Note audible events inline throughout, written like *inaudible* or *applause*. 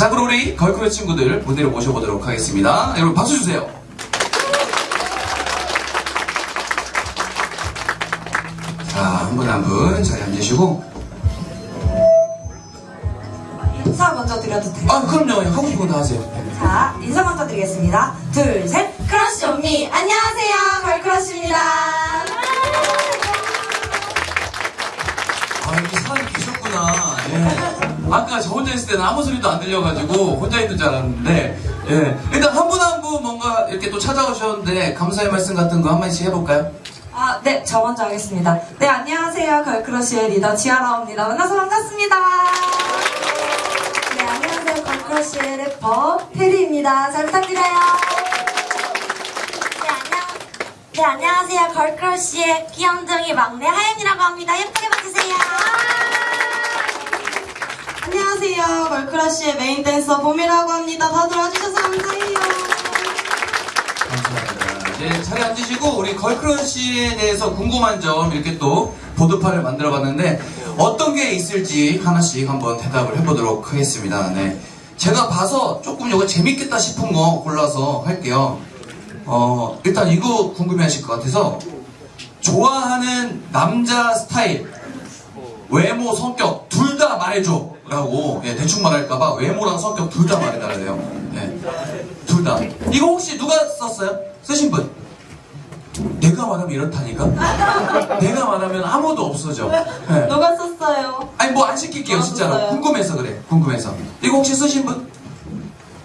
자, 그럼 우리 걸크러 친구들 무대로 모셔보도록 하겠습니다. 여러분 박수 주세요. 자, 한 분 한 분 자리 앉으시고. 인사 먼저 드려도 돼요? 아, 그럼요. 하고 싶은 거다 하세요. 자, 인사 먼저 드리겠습니다. 둘, 셋. Crush on me. 안녕하세요. 걸크러쉬입니다. 아, 이렇게 사람이 계셨구나. 예. 아까 저 혼자 있을 때는 아무 소리도 안 들려가지고 혼자 있는 줄 알았는데, 예. 일단 한 분 한 분 뭔가 이렇게 또 찾아오셨는데 감사의 말씀 같은 거 한마디씩 해볼까요? 아, 네, 저 먼저 하겠습니다. 네, 안녕하세요. 걸크러쉬의 리더 지아라입니다. 만나서 반갑습니다. 네, 안녕하세요. 걸크러쉬의 래퍼 태리입니다. 잘 부탁드려요. 네, 안녕. 네, 안녕하세요. 걸크러쉬의 귀염둥이 막내 하윤이라고 합니다. 예쁘게 봐주세요. 안녕하세요. 걸크러쉬의 메인 댄서 보미라고 합니다. 다들 와주셔서 감사해요. 감사합니다. 이제 자리 앉으시고 우리 걸크러쉬에 대해서 궁금한 점 이렇게 또 보도판을 만들어 봤는데 어떤 게 있을지 하나씩 한번 대답을 해보도록 하겠습니다. 네. 제가 봐서 조금 이거 재밌겠다 싶은 거 골라서 할게요. 어, 일단 이거 궁금해 하실 것 같아서 좋아하는 남자 스타일, 외모, 성격 둘 다 말해줘. 라고 예, 대충 말할까봐 외모랑 성격 둘 다 말해달래요. 네. 둘 다. 이거 혹시 누가 썼어요? 쓰신 분? 내가 말하면 이렇다니까? 내가 말하면 아무도 없어져. 네. 누가 썼어요? 아니 뭐 안 시킬게요 아, 진짜로. 썼어요. 궁금해서 그래. 궁금해서. 이거 혹시 쓰신 분?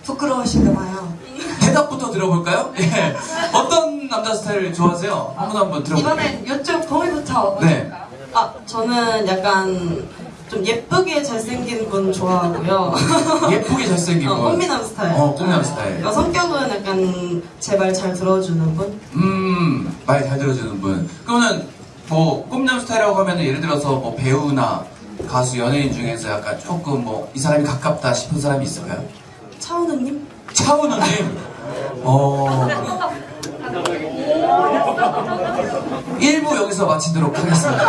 부끄러우신가 봐요. 대답부터 들어볼까요? 예. 어떤 남자 스타일 좋아하세요? 한분한분 들어볼게요. 이번엔 이쪽 봄이부터. 네. 아, 저는 약간 좀 예쁘게 잘생긴 분 좋아하고요. *laughs* 예쁘게 잘생긴 어, 분. 꽃미남 스타일. 어, 꽃미남 스타일. 어, 성격은 약간 제 말 잘 들어주는 분? 음, 말 잘 들어주는 분. 그러면 뭐 꿈남 스타일이라고 하면 예를 들어서 뭐 배우나 가수, 연예인 중에서 약간 조금 뭐 이 사람이 가깝다 싶은 사람이 있을까요? 차은우님? 차은우님. 어. *laughs* 1부 여기서 마치도록 하겠습니다.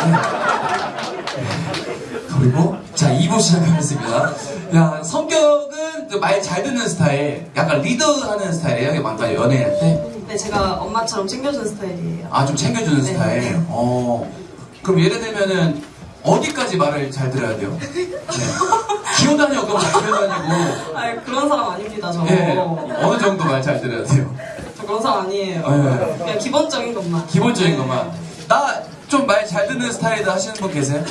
네. 그리고 자 2부 시작하겠습니다. 야 성격은 말 잘 듣는 스타일, 약간 리더하는 스타일이에요. 뭔가 연애할 때. 네, 제가 엄마처럼 챙겨주는 스타일이에요. 아, 좀 챙겨주는 네. 스타일. 어. 그럼 예를 들면은 어디까지 말을 잘 들어야 돼요? 네. 기어다녀 그럼 잘 기어다니고. 아 그런 사람 아닙니다, 저. 예. 어느 정도 말 잘 들어야 돼요? 저 그런 사람 아니에요. 네. 그냥 기본적인 것만. 기본적인 것만. 나 좀 말 잘 듣는 스타일이다 하시는 분 계세요?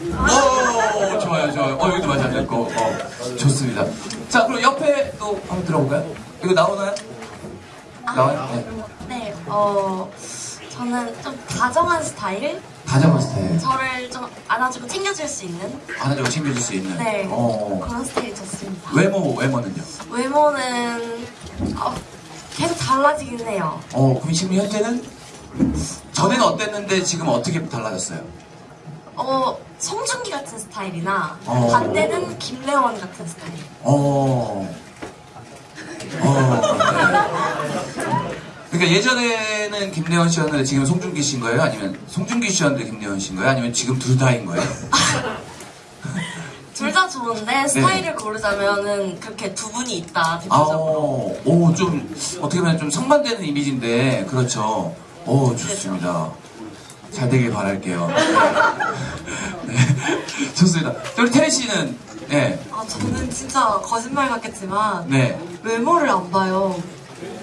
오, 좋아요, 좋아요. 어, 여기도 말잘 듣고. 어, 좋습니다. 자, 그럼 옆에 또 한번 들어볼까요? 이거 나오나요? 나와요? 네. 네, 어, 저는 좀 다정한 스타일? 다정한 스타일. 저를 좀 안아주고 챙겨줄 수 있는? 안아주고 챙겨줄 수 있는. 네. 어. 그런 스타일이 좋습니다. 외모, 외모는요? 외모는, 어, 계속 달라지긴 해요. 어, 그럼 지금 현재는? 전에는 어땠는데 지금 어떻게 달라졌어요? 어, 송중기 같은 스타일이나, 어. 반대는 김래원 같은 스타일. 어. 어. 네. 그러니까 예전에는 김래원 씨였는데 지금 송중기 씨인 거예요? 아니면 송중기 씨였는데 김래원 씨인 거예요? 아니면 지금 둘 다인 거예요? *laughs* 둘 다 좋은데, 스타일을 고르자면은 그렇게 두 분이 있다, 아, 대표적으로. 오, 좀 어떻게 보면 좀 상반되는 이미지인데 그렇죠. 오, 좋습니다. 잘 되길 바랄게요. 네, 좋습니다. 우리 테리 씨는 네, 아, 저는 진짜 거짓말 같겠지만, 네. 외모를 안 봐요.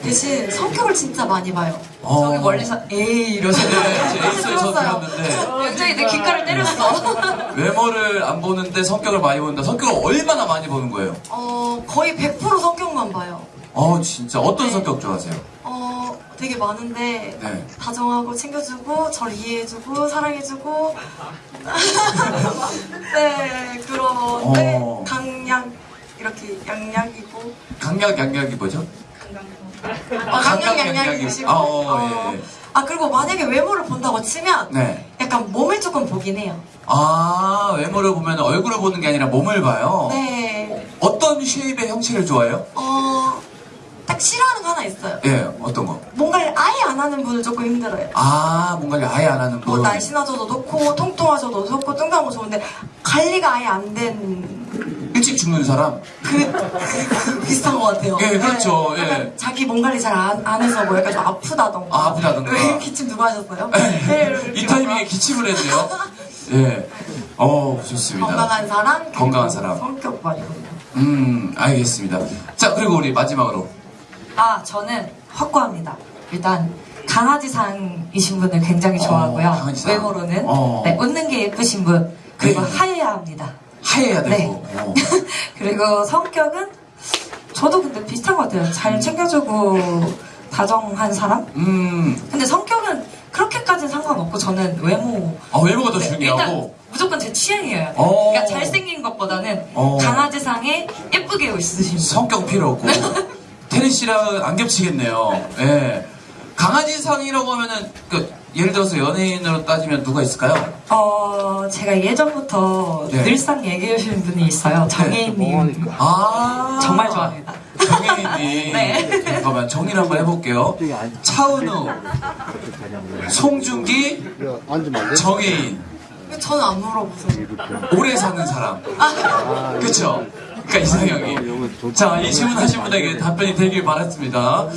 대신 성격을 진짜 많이 봐요. 어. 저기 멀리서 에이 이러시는 네, 제 에이스에서 들었는데 굉장히 내 귓가를 때렸어. *laughs* 외모를 안 보는데 성격을 많이 본다. 성격을 얼마나 많이 보는 거예요? 어, 거의 100% 성격만 봐요. 어, 진짜 어떤 네. 성격 좋아하세요? 어, 되게 많은데 네. 다정하고 챙겨주고 저를 이해해주고 사랑해주고 *laughs* 네 그런데 어. 강약 이렇게 양약이고 강약 양약이 뭐죠? 어, 강약 강약 양약이시고 양약이- 아, 어, 예, 예. 아 그리고 만약에 외모를 본다고 치면 네. 약간 몸을 조금 보긴 해요 아, 외모를 보면 얼굴을 보는 게 아니라 몸을 봐요. 네 어떤 쉐입의 형체를 좋아해요? 어, 딱 싫어하는 거 하나 있어요 예, 어떤 거? 뭔가를 아예 안 하는 분은 조금 힘들어요 아, 뭔가를 아예 안 하는 뭐 분. 날씬하셔도 좋고 통통하셔도 좋고 뚱뚱한 거 좋은데 관리가 아예 안 된 일찍 죽는 사람. 그, 그 *laughs* 비슷한 것 같아요. 예, 그렇죠. 네, 예. 자기 몸 관리 잘안안 해서 뭐 약간 좀 아프다던가. 아, 아프다던가. 왜 기침 누가 하셨어요? 네, *laughs* 이 타이밍에 기침을 했네요. 예. 어, 좋습니다. 건강한 사람, 건강한 사람. 성격 말이거든요. 음, 알겠습니다. 자, 그리고 우리 마지막으로. 아, 저는 확고합니다. 일단 강아지상이신 분을 굉장히 좋아하고요. 어, 강아지상. 외모로는 어. 네, 웃는 게 예쁘신 분 그리고 네. 하얘야 합니다. 하얘야 네. 되고. 어. *laughs* 그리고 성격은 저도 근데 비슷한 것 같아요. 잘 챙겨주고 다정한 사람? 음, 근데 성격은 그렇게까지는 상관없고 저는 외모 아, 외모가 더 네, 중요하고. 일단 무조건 제 취향이에요. 어. 그러니까 잘생긴 것보다는 어. 강아지상에 예쁘게 있으신 분. 성격 필요 없고. 테리 씨랑 안 겹치겠네요. 예. 강아지상이라고 하면은, 그, 예를 들어서 연예인으로 따지면 누가 있을까요? 어, 제가 예전부터 네. 늘상 얘기해 주시는 분이 있어요. 장애인님. 아. 정말 좋아합니다. 정혜인이. *laughs* 네. 잠깐만, 정리를 한번 해볼게요. 차은우, 송중기? 정혜인. 저는 안 물어보세요. 오래 사는 사람. 그쵸? 그러니까 이상형이. 자, 이 질문 하신 분에게 답변이 되길 바랐습니다.